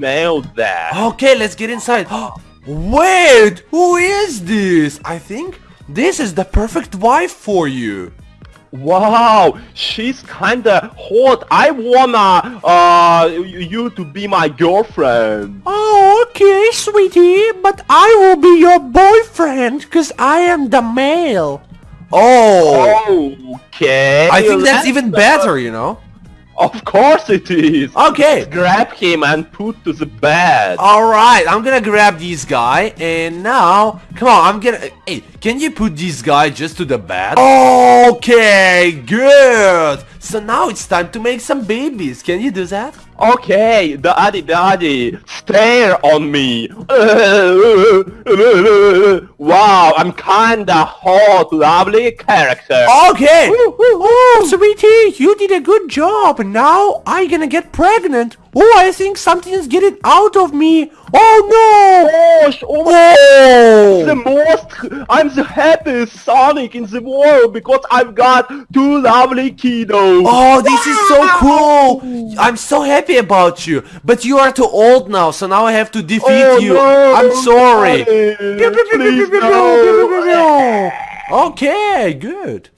nailed that. Okay, let's get inside. Wait, who is this? I think this is the perfect wife for you. Wow, she's kinda hot. I wanna uh you to be my girlfriend. Oh, okay, sweetie, but I will be your boyfriend because I am the male. Oh, Okay. I think that's even better, you know. Of course it is. Okay, Grab him and put to the bed. all right, I'm gonna grab this guy, and now, come on, I'm gonna. Hey, can you put this guy just to the bed? Okay, good. So now it's time to make some babies. Can you do that? Okay, daddy, daddy, stare on me. wow, I'm kinda hot, lovely character. Okay. Oh, sweetie, you did a good job. Now I gonna get pregnant. Oh, I think something is getting out of me. Oh Gosh, oh no! Oh! The most I'm the happiest Sonic in the world because I've got two lovely kiddos. Oh, this is so cool! I'm so happy about you. But you are too old now, so now I have to defeat Oh, you. no, I'm sorry. Please no. Okay, good.